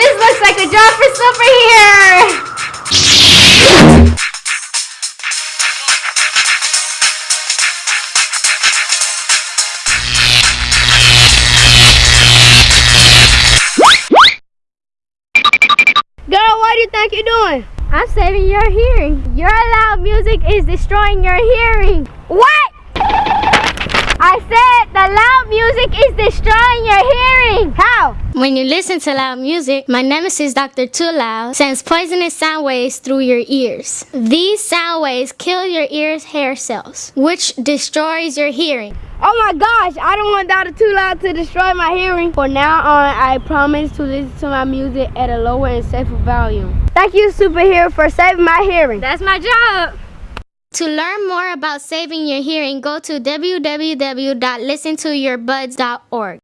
This looks like a job for Super here. Girl, what do you think you're doing? I'm saving your hearing. Your loud music is destroying your hearing. What? I said the loud music is destroying your hearing. How? When you listen to loud music, my nemesis Dr. Too Loud sends poisonous sound waves through your ears. These sound waves kill your ear's hair cells, which destroys your hearing. Oh my gosh, I don't want Dr. Too Loud to destroy my hearing. From now on, I promise to listen to my music at a lower and safer volume. Thank you, superhero, for saving my hearing. That's my job. To learn more about saving your hearing, go to www.listentoyourbuds.org.